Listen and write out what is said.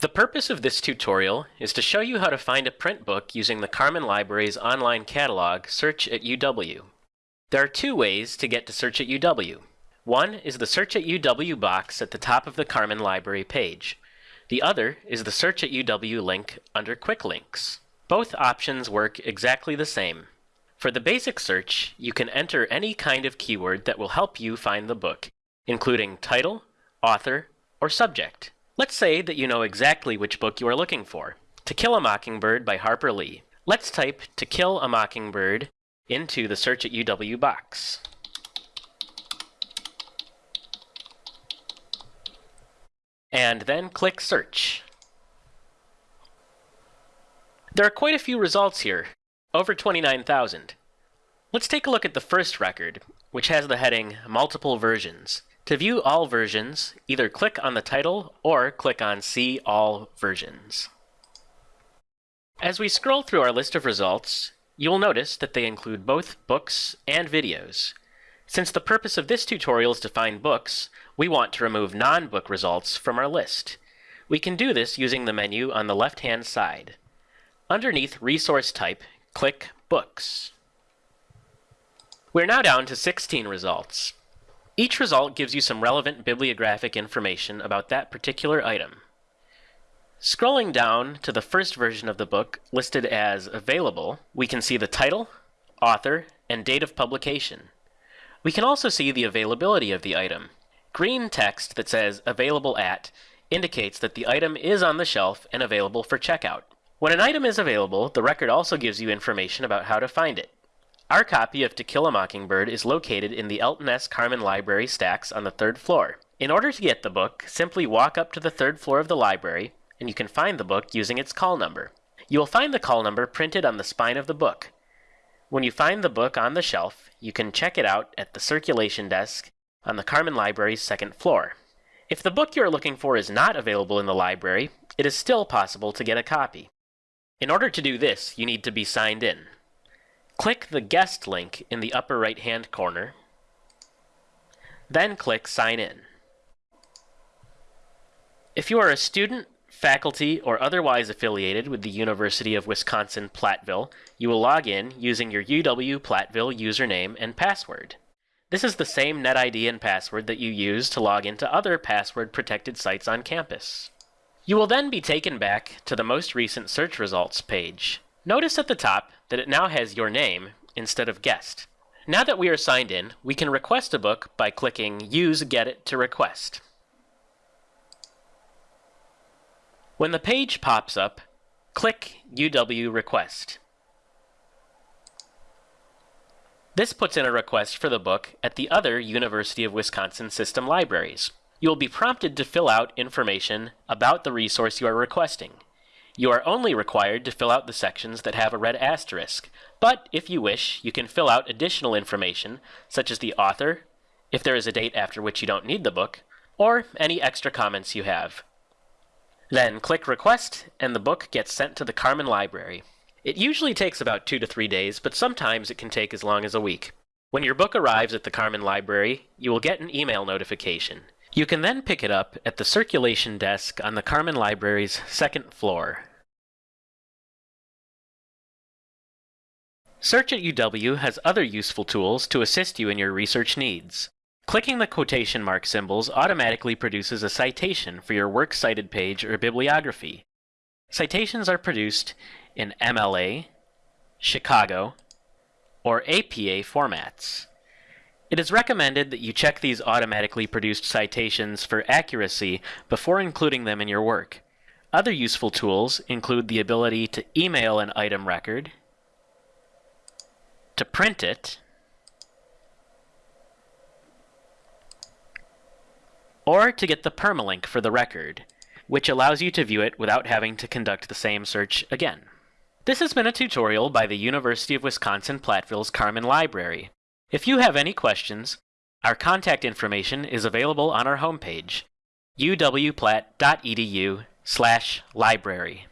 The purpose of this tutorial is to show you how to find a print book using the Karrmann Library's online catalog, Search at UW. There are two ways to get to Search at UW. One is the Search at UW box at the top of the Karrmann Library page. The other is the Search at UW link under Quick Links. Both options work exactly the same. For the basic search, you can enter any kind of keyword that will help you find the book, including title, author, or subject. Let's say that you know exactly which book you are looking for. To Kill a Mockingbird by Harper Lee. Let's type To Kill a Mockingbird into the Search at UW box. And then click Search. There are quite a few results here, over 29,000. Let's take a look at the first record, which has the heading Multiple Versions. To view all versions, either click on the title or click on See All Versions. As we scroll through our list of results, you will notice that they include both books and videos. Since the purpose of this tutorial is to find books, we want to remove non-book results from our list. We can do this using the menu on the left-hand side. Underneath Resource Type, click Books. We're now down to 16 results. Each result gives you some relevant bibliographic information about that particular item. Scrolling down to the first version of the book listed as available, we can see the title, author, and date of publication. We can also see the availability of the item. Green text that says available at indicates that the item is on the shelf and available for checkout. When an item is available, the record also gives you information about how to find it. Our copy of To Kill a Mockingbird is located in the Elton S. Karrmann Library stacks on the third floor. In order to get the book, simply walk up to the third floor of the library, and you can find the book using its call number. You will find the call number printed on the spine of the book. When you find the book on the shelf, you can check it out at the circulation desk on the Karrmann Library's second floor. If the book you are looking for is not available in the library, it is still possible to get a copy. In order to do this, you need to be signed in. Click the guest link in the upper right hand corner, then click sign in. If you are a student, faculty, or otherwise affiliated with the University of Wisconsin-Platteville, you will log in using your UW-Platteville username and password. This is the same NetID and password that you use to log into other password-protected sites on campus. You will then be taken back to the most recent search results page. Notice at the top that it now has your name instead of guest. Now that we are signed in, we can request a book by clicking Use Get It to Request. When the page pops up, click UW Request. This puts in a request for the book at the other University of Wisconsin system libraries. You will be prompted to fill out information about the resource you are requesting. You are only required to fill out the sections that have a red asterisk, but if you wish, you can fill out additional information, such as the author, if there is a date after which you don't need the book, or any extra comments you have. Then click Request, and the book gets sent to the Karrmann Library. It usually takes about two to three days, but sometimes it can take as long as a week. When your book arrives at the Karrmann Library, you will get an email notification. You can then pick it up at the circulation desk on the Karrmann Library's second floor. Search at UW has other useful tools to assist you in your research needs. Clicking the quotation mark symbols automatically produces a citation for your works cited page or bibliography. Citations are produced in MLA, Chicago, or APA formats. It is recommended that you check these automatically produced citations for accuracy before including them in your work. Other useful tools include the ability to email an item record, to print it, or to get the permalink for the record, which allows you to view it without having to conduct the same search again. This has been a tutorial by the University of Wisconsin-Platteville's Karrmann Library. If you have any questions, our contact information is available on our homepage, uwplatt.edu slash library.